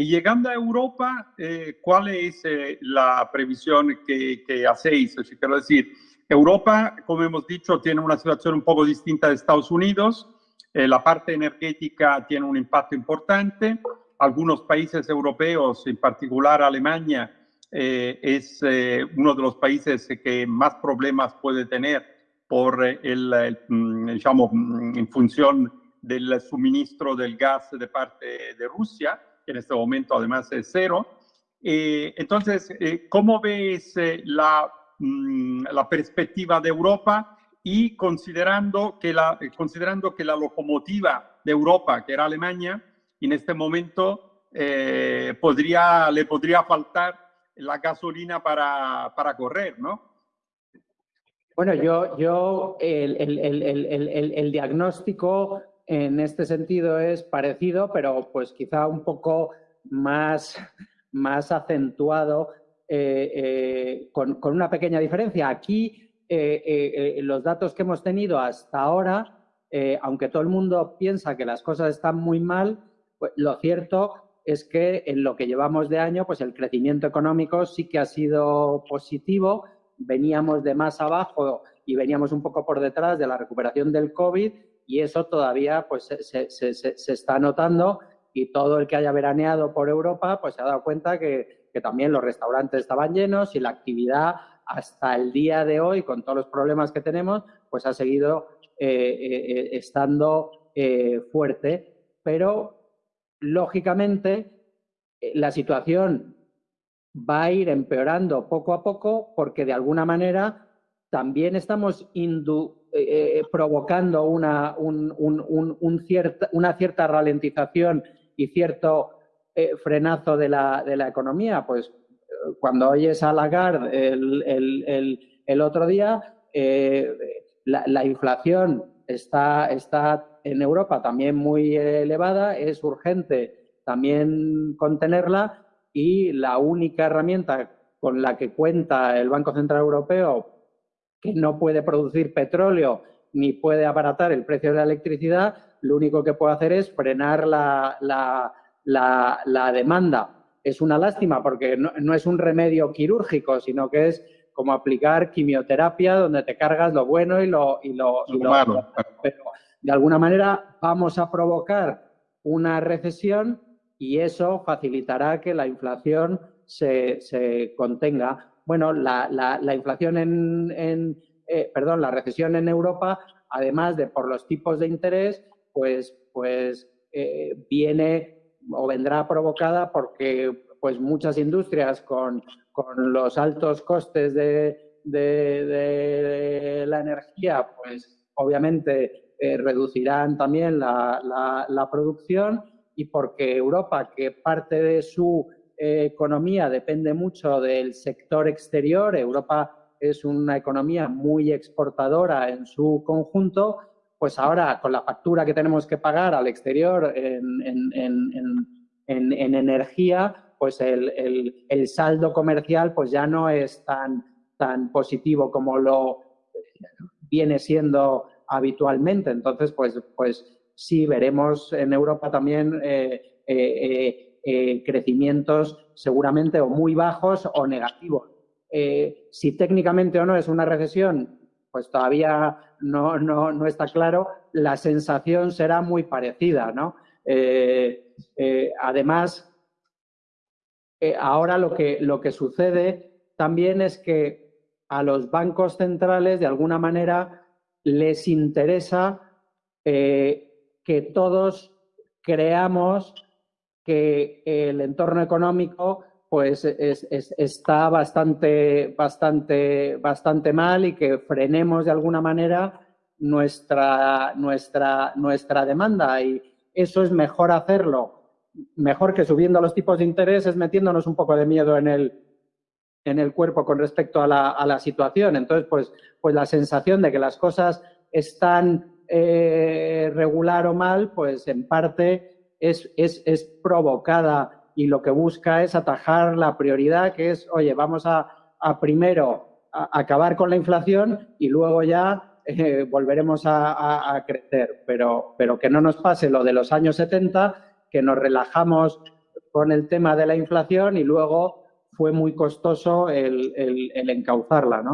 Y llegando a Europa, eh, ¿cuál es eh, la previsión que, que hacéis? O sea, quiero decir, Europa, como hemos dicho, tiene una situación un poco distinta de Estados Unidos. Eh, la parte energética tiene un impacto importante. Algunos países europeos, en particular Alemania, es uno de los países que más problemas puede tener por el, el mm, digamos, mm, en función del suministro del gas de parte de Rusia que en este momento además es cero. Eh, entonces, eh, ¿cómo ves eh, la, mm, la, perspectiva de Europa y considerando que, la, considerando que la locomotiva de Europa, que era Alemania, en este momento podría, le podría faltar la gasolina para, para correr, ¿no? Bueno, yo, yo el, el, el, el, diagnóstico en este sentido es parecido, pero pues quizá un poco más, más acentuado eh, eh, con, una pequeña diferencia. Aquí eh, los datos que hemos tenido hasta ahora, aunque todo el mundo piensa que las cosas están muy mal, pues lo cierto es que en lo que llevamos de año, pues el crecimiento económico sí que ha sido positivo. Veníamos de más abajo y veníamos un poco por detrás de la recuperación del COVID y eso todavía pues, se, se, se, está notando y todo el que haya veraneado por Europa pues se ha dado cuenta que, que, también los restaurantes estaban llenos y la actividad hasta el día de hoy, con todos los problemas que tenemos, pues ha seguido eh, eh, eh, estando fuerte. Pero, lógicamente, la situación va a ir empeorando poco a poco porque, de alguna manera, también estamos indu eh, eh, provocando una, un, cierta, una cierta ralentización y cierto eh, frenazo de la, de la, economía. Pues cuando oyes a Lagarde el, el, el, otro día, la, la, inflación está, está en Europa también muy elevada, es urgente también contenerla y la única herramienta con la que cuenta el Banco Central Europeo que no puede producir petróleo ni puede abaratar el precio de la electricidad, lo único que puede hacer es frenar la, la, demanda. Es una lástima porque no, es un remedio quirúrgico, sino que es como aplicar quimioterapia donde te cargas lo bueno y lo, y lo, malo. Pero de alguna manera vamos a provocar una recesión y eso facilitará que la inflación se, se contenga bueno, la, la, inflación en, eh, perdón, la recesión en Europa, además de por los tipos de interés, pues, pues eh, viene o vendrá provocada porque pues muchas industrias con, con los altos costes de, de, la energía, pues obviamente eh, reducirán también la, la, la producción y porque Europa, que parte de su economía depende mucho del sector exterior. Europa es una economía muy exportadora en su conjunto, pues ahora con la factura que tenemos que pagar al exterior en, energía, pues el, saldo comercial pues ya no es tan, tan positivo como lo viene siendo habitualmente. Entonces, pues, pues sí, veremos en Europa también eh, eh, eh, crecimientos seguramente o muy bajos o negativos. Eh, si técnicamente o no es una recesión, pues todavía no, no, está claro. La sensación será muy parecida, ¿no? Eh, además, ahora lo que, lo que sucede también es que a los bancos centrales, de alguna manera, les interesa que todos creamos que el entorno económico pues está bastante, bastante, bastante mal y que frenemos de alguna manera nuestra, nuestra, nuestra demanda. Y eso es mejor hacerlo, mejor que subiendo los tipos de interés, es metiéndonos un poco de miedo en el, en el cuerpo con respecto a la, a la situación. Entonces, pues, pues la sensación de que las cosas están eh, regular o mal, pues en parte es, es, es provocada y lo que busca es atajar la prioridad, que es, oye, vamos a, a primero acabar con la inflación y luego ya eh, volveremos a, a, crecer. Pero, pero que no nos pase lo de los años 70, que nos relajamos con el tema de la inflación y luego fue muy costoso el, el, el encauzarla, ¿no?